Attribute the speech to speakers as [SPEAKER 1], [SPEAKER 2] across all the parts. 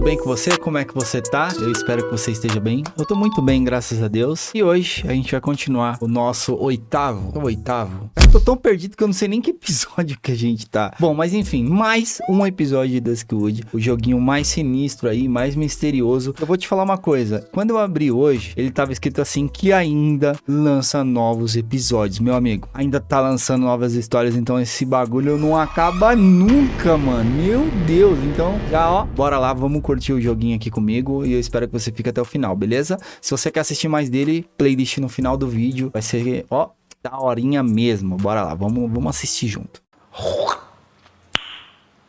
[SPEAKER 1] tudo bem com você? Como é que você tá? Eu espero que você esteja bem. Eu tô muito bem, graças a Deus. E hoje a gente vai continuar o nosso oitavo. O oitavo? Eu tô tão perdido que eu não sei nem que episódio que a gente tá. Bom, mas enfim, mais um episódio de Duskwood. O joguinho mais sinistro aí, mais misterioso. Eu vou te falar uma coisa. Quando eu abri hoje, ele tava escrito assim que ainda lança novos episódios. Meu amigo, ainda tá lançando novas histórias, então esse bagulho não acaba nunca, mano. Meu Deus. Então, já ó, bora lá, vamos curtir o joguinho aqui comigo e eu espero que você fique até o final, beleza? Se você quer assistir mais dele, playlist no final do vídeo vai ser, ó, da horinha mesmo. Bora lá, vamos, vamos assistir junto.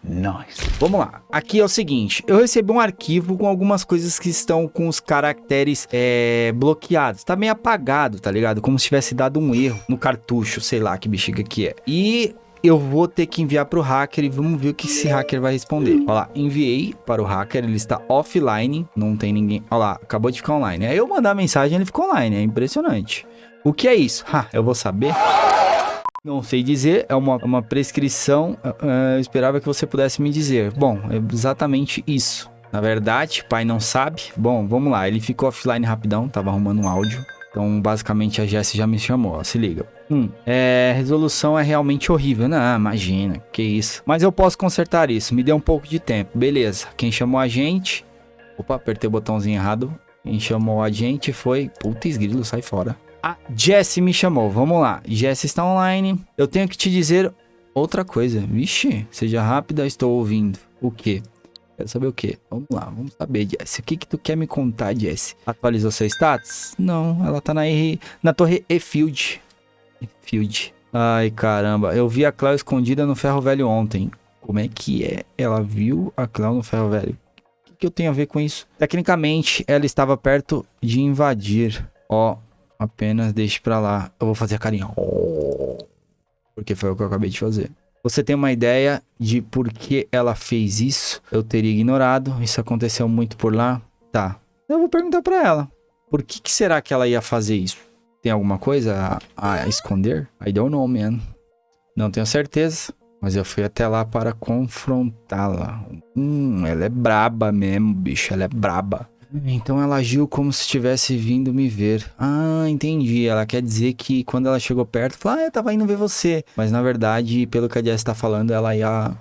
[SPEAKER 1] Nice. Vamos lá. Aqui é o seguinte, eu recebi um arquivo com algumas coisas que estão com os caracteres é, bloqueados. Tá meio apagado, tá ligado? Como se tivesse dado um erro no cartucho, sei lá que bexiga que é. E eu vou ter que enviar para o hacker e vamos ver o que esse hacker vai responder. Olha lá, enviei para o hacker, ele está offline, não tem ninguém. Olha lá, acabou de ficar online. Aí eu mandar mensagem, ele ficou online, é impressionante. O que é isso? Ha, eu vou saber. Não sei dizer, é uma, uma prescrição. Uh, eu esperava que você pudesse me dizer. Bom, é exatamente isso. Na verdade, pai não sabe. Bom, vamos lá. Ele ficou offline rapidão, tava arrumando um áudio. Então, basicamente, a Jess já me chamou, ó, se liga. Hum, é, resolução é realmente horrível. Não, imagina, que isso. Mas eu posso consertar isso, me dê um pouco de tempo. Beleza, quem chamou a gente... Opa, apertei o botãozinho errado. Quem chamou a gente foi... Puta esgrilo, sai fora. A Jess me chamou, vamos lá. Jess está online. Eu tenho que te dizer outra coisa. Vixe, seja rápida, estou ouvindo. O quê? Quero saber o quê? Vamos lá, vamos saber, Jess. O que que tu quer me contar, Jess? Atualizou seu status? Não, ela tá na, R... na torre E-Field. E-Field. Ai, caramba. Eu vi a Cléo escondida no ferro velho ontem. Como é que é? Ela viu a Cléo no ferro velho. O que, que eu tenho a ver com isso? Tecnicamente, ela estava perto de invadir. Ó, Apenas deixe pra lá. Eu vou fazer a carinha. Porque foi o que eu acabei de fazer. Você tem uma ideia de por que ela fez isso? Eu teria ignorado. Isso aconteceu muito por lá? Tá. Eu vou perguntar pra ela. Por que, que será que ela ia fazer isso? Tem alguma coisa a, a esconder? I don't know, man. Não tenho certeza. Mas eu fui até lá para confrontá-la. Hum, ela é braba mesmo, bicho. Ela é braba. Então ela agiu como se estivesse vindo me ver. Ah, entendi. Ela quer dizer que quando ela chegou perto, falou: Ah, eu tava indo ver você. Mas na verdade, pelo que a Jess tá falando, ela ia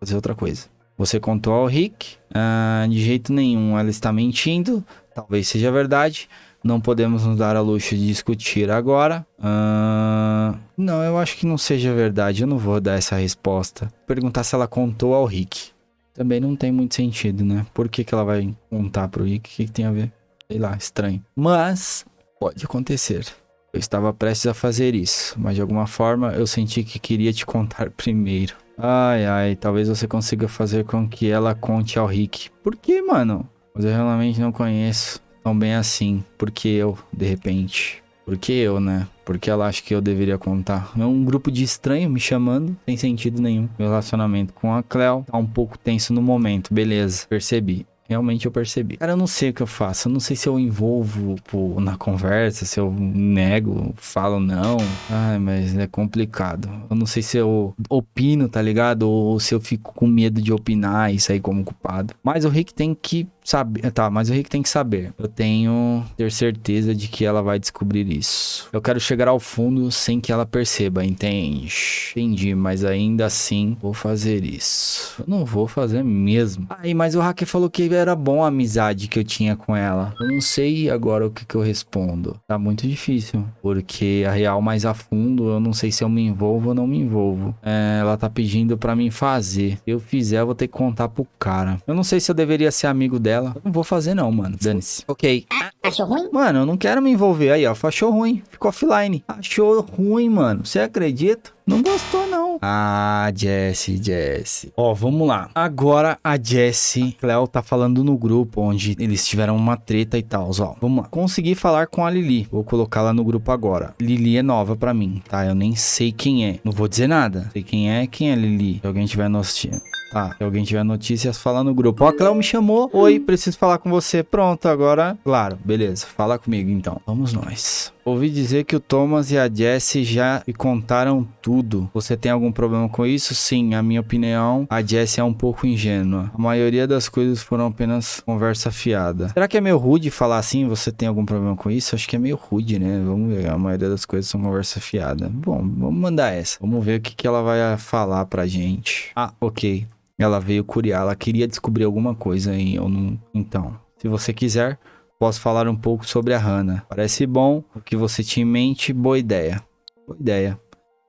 [SPEAKER 1] fazer outra coisa. Você contou ao Rick? Ah, de jeito nenhum. Ela está mentindo. Talvez seja verdade. Não podemos nos dar a luxo de discutir agora. Ah, não, eu acho que não seja verdade. Eu não vou dar essa resposta. Perguntar se ela contou ao Rick também não tem muito sentido, né? Por que, que ela vai contar pro Rick? O que, que tem a ver? Sei lá, estranho. Mas pode acontecer. Eu estava prestes a fazer isso, mas de alguma forma eu senti que queria te contar primeiro. Ai, ai, talvez você consiga fazer com que ela conte ao Rick. Por que, mano? Mas eu realmente não conheço tão bem assim. Porque eu, de repente. Porque eu, né? Porque ela acha que eu deveria contar. É um grupo de estranho me chamando, sem sentido nenhum. Meu relacionamento com a Cleo tá um pouco tenso no momento, beleza, percebi. Realmente eu percebi. Cara, eu não sei o que eu faço. Eu não sei se eu envolvo pô, na conversa, se eu nego, falo não. Ai, mas é complicado. Eu não sei se eu opino, tá ligado? Ou se eu fico com medo de opinar e sair como culpado. Mas o Rick tem que saber. Tá, mas o Rick tem que saber. Eu tenho ter certeza de que ela vai descobrir isso. Eu quero chegar ao fundo sem que ela perceba, entende? Entendi, mas ainda assim vou fazer isso. Eu não vou fazer mesmo. Aí, mas o hacker falou que era bom a amizade que eu tinha com ela. Eu não sei agora o que, que eu respondo. Tá muito difícil. Porque a real mais a fundo, eu não sei se eu me envolvo ou não me envolvo. É, ela tá pedindo pra mim fazer. Se eu fizer, eu vou ter que contar pro cara. Eu não sei se eu deveria ser amigo dela dela. Não vou fazer não, mano. Dane-se. Ok.
[SPEAKER 2] Achou ruim?
[SPEAKER 1] Mano, eu não quero me envolver. Aí, ó. Achou ruim. Ficou offline. Achou ruim, mano. Você acredita? Não gostou, não. Ah, Jesse, Jesse. Ó, vamos lá. Agora a Jesse, Cleo tá falando no grupo onde eles tiveram uma treta e tal, ó. Vamos lá. Consegui falar com a Lili. Vou colocá-la no grupo agora. Lili é nova pra mim, tá? Eu nem sei quem é. Não vou dizer nada. Sei quem é. Quem é Lili? Se alguém tiver notícia. Tá, se alguém tiver notícias, fala no grupo. Ó, a Cleo me chamou. Oi, preciso falar com você. Pronto, agora, claro, beleza. Fala comigo então. Vamos nós. Ouvi dizer que o Thomas e a Jessie já me contaram tudo. Você tem algum problema com isso? Sim, a minha opinião, a Jessie é um pouco ingênua. A maioria das coisas foram apenas conversa fiada. Será que é meio rude falar assim? Você tem algum problema com isso? Acho que é meio rude, né? Vamos ver. A maioria das coisas são conversa fiada. Bom, vamos mandar essa. Vamos ver o que, que ela vai falar pra gente. Ah, ok. Ela veio curiar. Ela queria descobrir alguma coisa em eu não. Então, se você quiser, posso falar um pouco sobre a Hannah. Parece bom o que você tinha em mente, boa ideia. Boa ideia.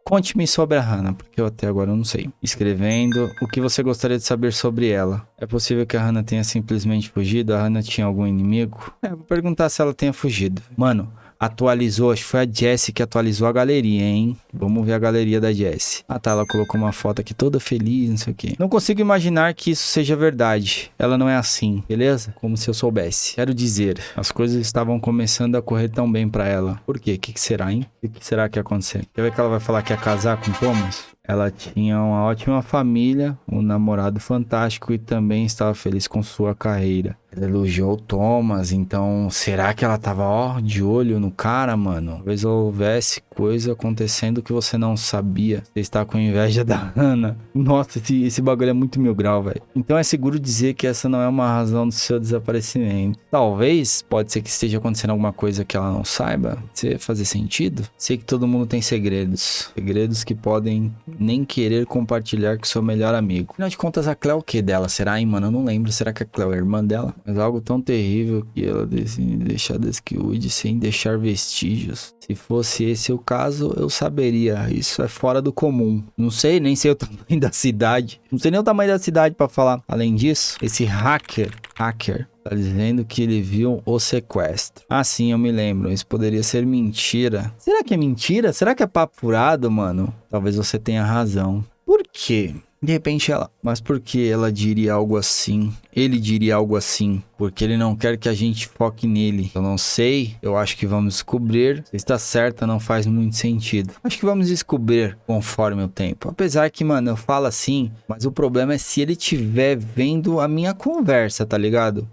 [SPEAKER 1] Conte-me sobre a Hannah, porque eu até agora não sei. Escrevendo o que você gostaria de saber sobre ela. É possível que a Hannah tenha simplesmente fugido? A Hannah tinha algum inimigo? É, vou perguntar se ela tenha fugido. Mano, atualizou, acho que foi a Jessie que atualizou a galeria, hein? Vamos ver a galeria da Jessie. Ah tá, ela colocou uma foto aqui toda feliz, não sei o que. Não consigo imaginar que isso seja verdade. Ela não é assim, beleza? Como se eu soubesse. Quero dizer, as coisas estavam começando a correr tão bem para ela. Por quê? O que, que, será, hein? O que, que será que ia acontecer? Quer ver que ela vai falar que ia casar com Thomas? Ela tinha uma ótima família, um namorado fantástico e também estava feliz com sua carreira. Ela elogiou Thomas, então será que ela tava ó, de olho no cara, mano? Talvez houvesse coisa acontecendo que você não sabia. Você está com inveja da Ana. Nossa, esse, esse bagulho é muito mil grau, velho. Então é seguro dizer que essa não é uma razão do seu desaparecimento. Talvez, pode ser que esteja acontecendo alguma coisa que ela não saiba. Você fazer sentido? Sei que todo mundo tem segredos. Segredos que podem nem querer compartilhar com seu melhor amigo. Afinal de contas, a Cleo é o que dela? Será, hein, mano? Eu não lembro. Será que a Cleo é irmã dela? Mas algo tão terrível que ela decide deixar Deskwood sem deixar vestígios. Se fosse esse o caso, eu saberia. Isso é fora do comum. Não sei nem sei o tamanho da cidade. Não sei nem o tamanho da cidade para falar. Além disso, esse hacker, hacker, Tá dizendo que ele viu o sequestro. Ah, sim, eu me lembro. Isso poderia ser mentira. Será que é mentira? Será que é papo furado, mano? Talvez você tenha razão. Por quê? De repente ela, mas por que ela diria algo assim? Ele diria algo assim, porque ele não quer que a gente foque nele. Eu não sei, eu acho que vamos descobrir. Se está certa, não faz muito sentido. Acho que vamos descobrir conforme o tempo. Apesar que, mano, eu falo assim, mas o problema é se ele estiver vendo a minha conversa, tá ligado?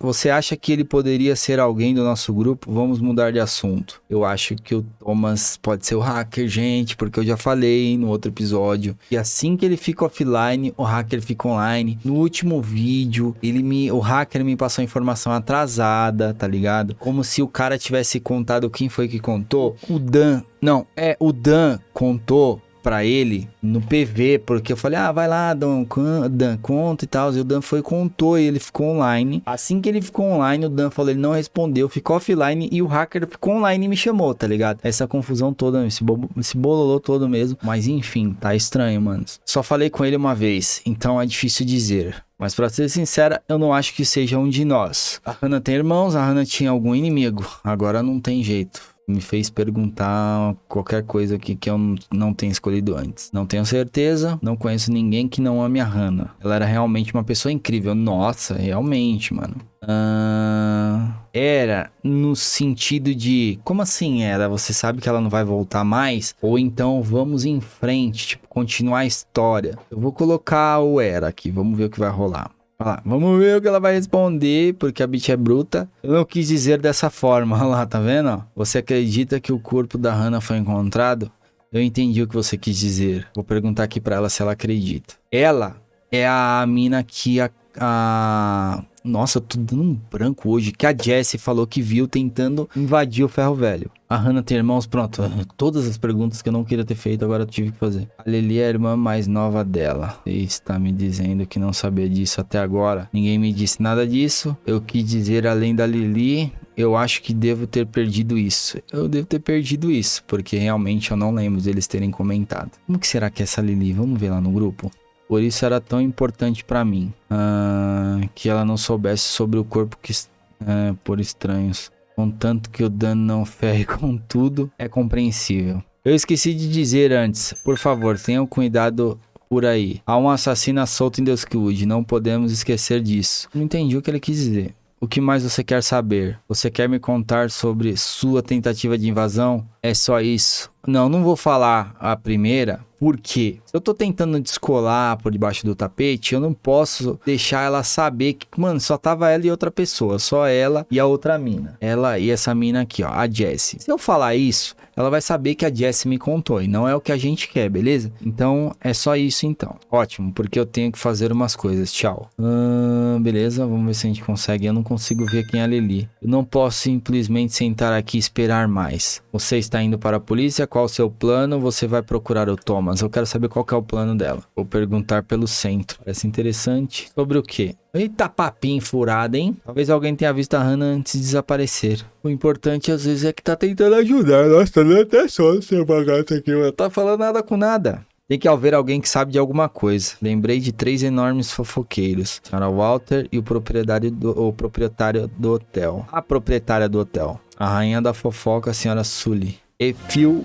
[SPEAKER 1] Você acha que ele poderia ser alguém do nosso grupo? Vamos mudar de assunto. Eu acho que o Thomas pode ser o hacker, gente, porque eu já falei no outro episódio. E assim que ele fica offline, o hacker fica online. No último vídeo, ele me, o hacker me passou informação atrasada, tá ligado? Como se o cara tivesse contado quem foi que contou. O Dan, não, é o Dan contou para ele no PV, porque eu falei, ah, vai lá, Dan, Dan conta e tal. E o Dan foi contou e ele ficou online. Assim que ele ficou online, o Dan falou, ele não respondeu, ficou offline e o hacker ficou online e me chamou, tá ligado? Essa confusão toda, esse, esse bololô todo mesmo. Mas enfim, tá estranho, mano. Só falei com ele uma vez, então é difícil dizer. Mas para ser sincera, eu não acho que seja um de nós. A Hannah tem irmãos, a Hannah tinha algum inimigo. Agora não tem jeito me fez perguntar qualquer coisa aqui que eu não tenha escolhido antes. Não tenho certeza, não conheço ninguém que não ame a Hannah. Ela era realmente uma pessoa incrível. Nossa, realmente, mano. Uh, era no sentido de como assim era? Você sabe que ela não vai voltar mais? Ou então vamos em frente, tipo, continuar a história. Eu vou colocar o era aqui, vamos ver o que vai rolar. Lá, vamos ver o que ela vai responder, porque a bitch é bruta. Eu não quis dizer dessa forma, olha lá, tá vendo? Você acredita que o corpo da Hannah foi encontrado? Eu entendi o que você quis dizer. Vou perguntar aqui para ela se ela acredita. Ela é a mina que a, a... Nossa, tô dando um branco hoje. Que a Jessie falou que viu tentando invadir o ferro velho. A Hannah tem irmãos? Pronto. Todas as perguntas que eu não queria ter feito, agora eu tive que fazer. A Lili é a irmã mais nova dela. Você está me dizendo que não sabia disso até agora. Ninguém me disse nada disso. Eu quis dizer além da Lili. Eu acho que devo ter perdido isso. Eu devo ter perdido isso, porque realmente eu não lembro deles terem comentado. Como que será que é essa Lili? Vamos ver lá no grupo. Por isso era tão importante para mim uh, que ela não soubesse sobre o corpo que uh, por estranhos. Contanto que o dano não ferre com tudo, é compreensível. Eu esqueci de dizer antes, por favor, tenham cuidado por aí. Há um assassino solto em Duskwood, não podemos esquecer disso. Não entendi o que ele quis dizer. O que mais você quer saber? Você quer me contar sobre sua tentativa de invasão? É só isso. Não, não vou falar a primeira, Por quê? Se eu tô tentando descolar por debaixo do tapete, eu não posso deixar ela saber que, mano, só tava ela e outra pessoa. Só ela e a outra mina. Ela e essa mina aqui, ó, a Jessie. Se eu falar isso, ela vai saber que a Jessie me contou e não é o que a gente quer, beleza? Então é só isso então. Ótimo, porque eu tenho que fazer umas coisas. Tchau. Ah, beleza, vamos ver se a gente consegue. Eu não consigo ver quem é a Lili. Eu não posso simplesmente sentar aqui e esperar mais. Você está indo para a polícia? Qual o seu plano? Você vai procurar o Thomas. Eu quero saber qual que é o plano dela. Vou perguntar pelo centro. Parece interessante. Sobre o quê? Eita papinho furado, hein? Talvez alguém tenha visto a Hannah antes de desaparecer. O importante às vezes é que tá tentando ajudar. Nossa, tá dando até sono seu bagaço aqui, mano. Tá falando nada com nada. Tem que haver alguém que sabe de alguma coisa. Lembrei de três enormes fofoqueiros. Senhora Walter e o proprietário do, o proprietário do hotel. A proprietária do hotel. A rainha da fofoca, a senhora Sully. E Phil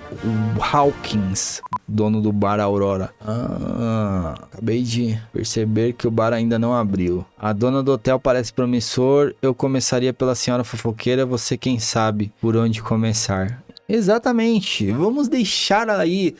[SPEAKER 1] Hawkins, dono do bar Aurora. Ah, acabei de perceber que o bar ainda não abriu. A dona do hotel parece promissor. Eu começaria pela senhora fofoqueira. Você quem sabe por onde começar. Exatamente. Vamos deixar aí.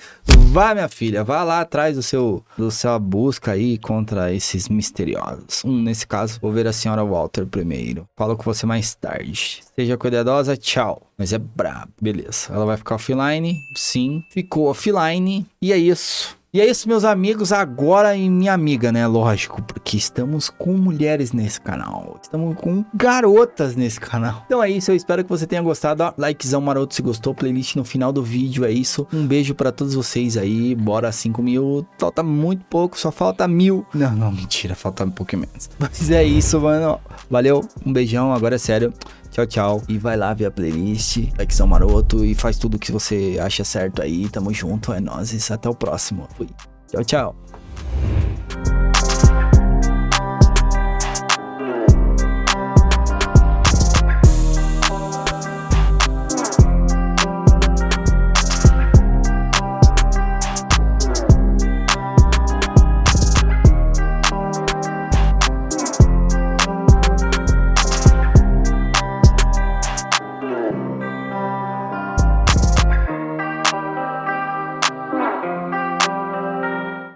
[SPEAKER 1] Vá, minha filha, vá lá atrás do seu, do sua busca aí contra esses misteriosos. Um, nesse caso, vou ver a senhora Walter primeiro. Falo com você mais tarde. Seja cuidadosa, tchau. Mas é brabo, beleza. Ela vai ficar offline? Sim, ficou offline. E é isso. E é isso, meus amigos, agora e minha amiga, né? Lógico, porque estamos com mulheres nesse canal. Estamos com garotas nesse canal. Então é isso, eu espero que você tenha gostado. Ó, likezão maroto se gostou, playlist no final do vídeo, é isso. Um beijo pra todos vocês aí, bora 5 mil. Falta muito pouco, só falta mil. Não, não, mentira, falta um pouquinho menos. Mas é isso, mano. Valeu, um beijão, agora é sério. Tchau, tchau. E vai lá ver a playlist, likezão maroto e faz tudo que você acha certo aí. Tamo junto, é nóis. Até o próximo. Fui. Tchau, tchau.